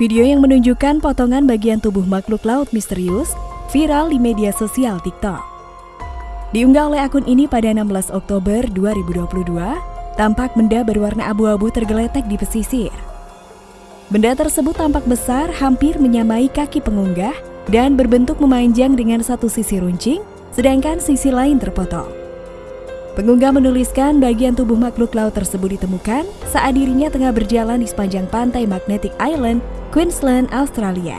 Video yang menunjukkan potongan bagian tubuh makhluk laut misterius viral di media sosial TikTok. Diunggah oleh akun ini pada 16 Oktober 2022, tampak benda berwarna abu-abu tergeletek di pesisir. Benda tersebut tampak besar hampir menyamai kaki pengunggah dan berbentuk memanjang dengan satu sisi runcing, sedangkan sisi lain terpotong. Pengunggah menuliskan bagian tubuh makhluk laut tersebut ditemukan saat dirinya tengah berjalan di sepanjang pantai Magnetic Island Queensland, Australia.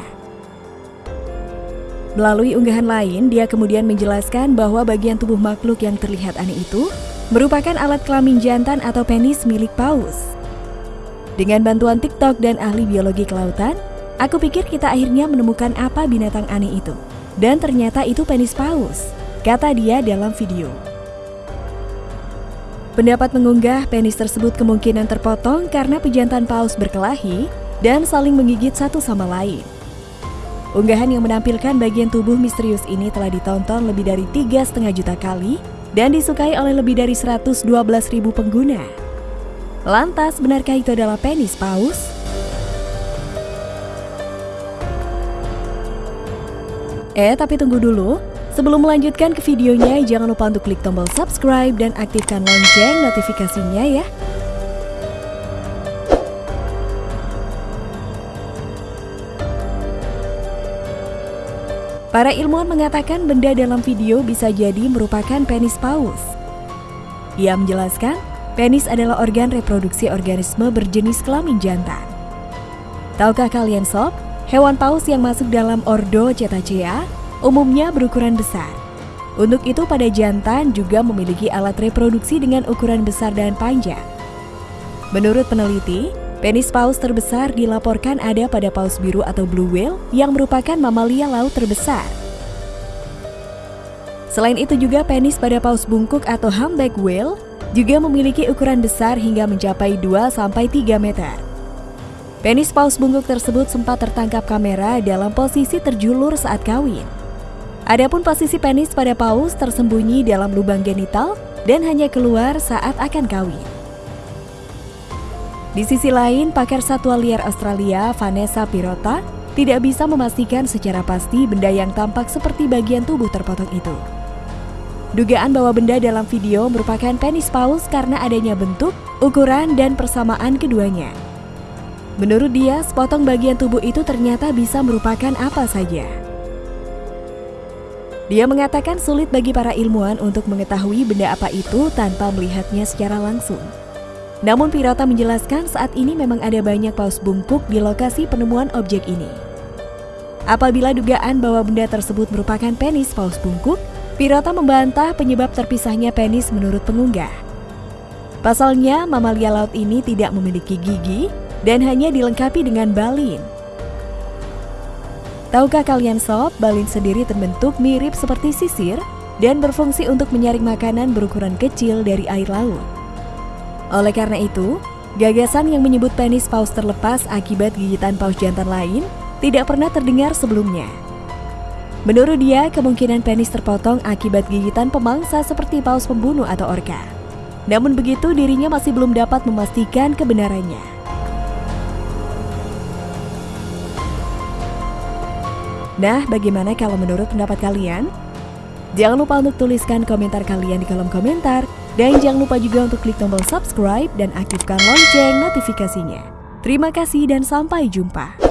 Melalui unggahan lain, dia kemudian menjelaskan bahwa bagian tubuh makhluk yang terlihat aneh itu merupakan alat kelamin jantan atau penis milik paus. Dengan bantuan TikTok dan ahli biologi kelautan, aku pikir kita akhirnya menemukan apa binatang aneh itu. Dan ternyata itu penis paus, kata dia dalam video. Pendapat mengunggah penis tersebut kemungkinan terpotong karena pejantan paus berkelahi dan saling menggigit satu sama lain. Unggahan yang menampilkan bagian tubuh misterius ini telah ditonton lebih dari tiga setengah juta kali dan disukai oleh lebih dari 112 ribu pengguna. Lantas, benarkah itu adalah penis paus? Eh, tapi tunggu dulu. Sebelum melanjutkan ke videonya, jangan lupa untuk klik tombol subscribe dan aktifkan lonceng notifikasinya ya. Para ilmuwan mengatakan benda dalam video bisa jadi merupakan penis paus. Ia menjelaskan, penis adalah organ reproduksi organisme berjenis kelamin jantan. Tahukah kalian sob, hewan paus yang masuk dalam ordo Cetacea umumnya berukuran besar. Untuk itu pada jantan juga memiliki alat reproduksi dengan ukuran besar dan panjang. Menurut peneliti, Penis paus terbesar dilaporkan ada pada paus biru atau blue whale yang merupakan mamalia laut terbesar. Selain itu juga penis pada paus bungkuk atau humpback whale juga memiliki ukuran besar hingga mencapai 2-3 meter. Penis paus bungkuk tersebut sempat tertangkap kamera dalam posisi terjulur saat kawin. Adapun posisi penis pada paus tersembunyi dalam lubang genital dan hanya keluar saat akan kawin. Di sisi lain, pakar satwa liar Australia, Vanessa Pirota, tidak bisa memastikan secara pasti benda yang tampak seperti bagian tubuh terpotong itu. Dugaan bahwa benda dalam video merupakan penis paus karena adanya bentuk, ukuran, dan persamaan keduanya. Menurut dia, sepotong bagian tubuh itu ternyata bisa merupakan apa saja. Dia mengatakan sulit bagi para ilmuwan untuk mengetahui benda apa itu tanpa melihatnya secara langsung. Namun Pirata menjelaskan saat ini memang ada banyak paus bungkuk di lokasi penemuan objek ini. Apabila dugaan bahwa benda tersebut merupakan penis paus bungkuk, Pirata membantah penyebab terpisahnya penis menurut pengunggah. Pasalnya, mamalia laut ini tidak memiliki gigi dan hanya dilengkapi dengan balin. Tahukah kalian sob, balin sendiri terbentuk mirip seperti sisir dan berfungsi untuk menyaring makanan berukuran kecil dari air laut. Oleh karena itu, gagasan yang menyebut penis paus terlepas akibat gigitan paus jantan lain tidak pernah terdengar sebelumnya. Menurut dia, kemungkinan penis terpotong akibat gigitan pemangsa seperti paus pembunuh atau orka. Namun begitu, dirinya masih belum dapat memastikan kebenarannya. Nah, bagaimana kalau menurut pendapat kalian? Jangan lupa untuk tuliskan komentar kalian di kolom komentar dan jangan lupa juga untuk klik tombol subscribe dan aktifkan lonceng notifikasinya. Terima kasih dan sampai jumpa.